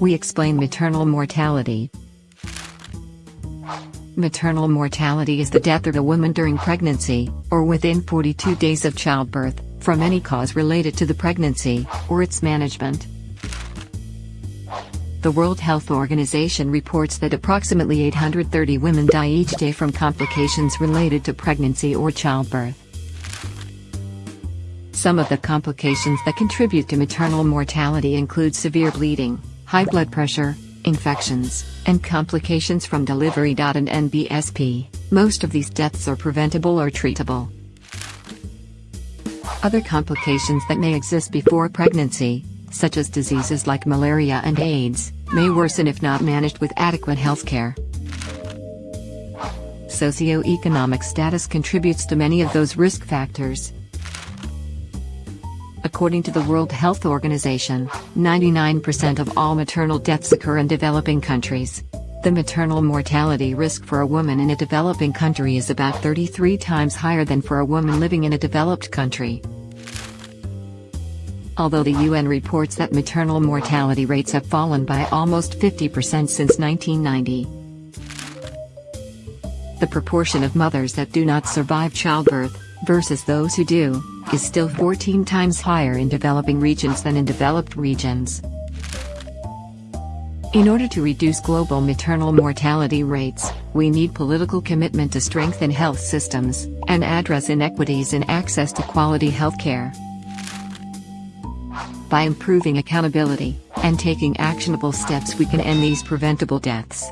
we explain maternal mortality. Maternal mortality is the death of a woman during pregnancy, or within 42 days of childbirth, from any cause related to the pregnancy, or its management. The World Health Organization reports that approximately 830 women die each day from complications related to pregnancy or childbirth. Some of the complications that contribute to maternal mortality include severe bleeding, high blood pressure, infections, and complications from delivery. And NBSP, most of these deaths are preventable or treatable. Other complications that may exist before pregnancy, such as diseases like malaria and AIDS, may worsen if not managed with adequate healthcare. Socioeconomic status contributes to many of those risk factors. According to the World Health Organization, 99% of all maternal deaths occur in developing countries. The maternal mortality risk for a woman in a developing country is about 33 times higher than for a woman living in a developed country. Although the UN reports that maternal mortality rates have fallen by almost 50% since 1990, the proportion of mothers that do not survive childbirth, versus those who do, is still 14 times higher in developing regions than in developed regions. In order to reduce global maternal mortality rates, we need political commitment to strengthen health systems and address inequities in access to quality healthcare. By improving accountability and taking actionable steps we can end these preventable deaths.